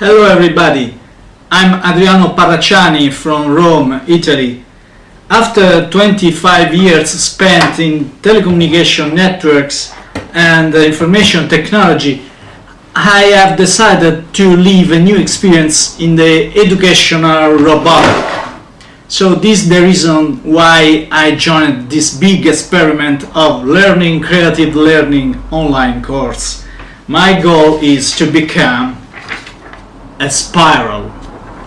Hello everybody, I'm Adriano Parracciani from Rome, Italy. After 25 years spent in telecommunication networks and information technology, I have decided to live a new experience in the educational robotic. So this is the reason why I joined this big experiment of learning creative learning online course. My goal is to become a spiral.